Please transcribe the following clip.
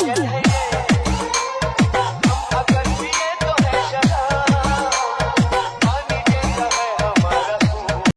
तो गंगा जल है